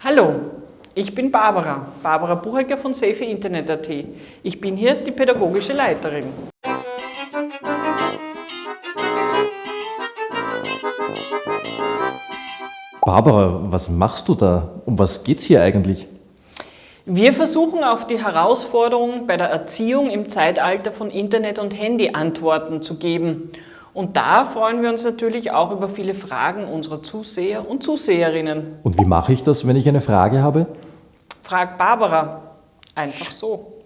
Hallo, ich bin Barbara, Barbara Buchecker von Safe Internet.at. Ich bin hier die pädagogische Leiterin. Barbara, was machst du da? Um was geht's hier eigentlich? Wir versuchen auf die Herausforderungen bei der Erziehung im Zeitalter von Internet und Handy Antworten zu geben. Und da freuen wir uns natürlich auch über viele Fragen unserer Zuseher und Zuseherinnen. Und wie mache ich das, wenn ich eine Frage habe? Frag Barbara. Einfach so.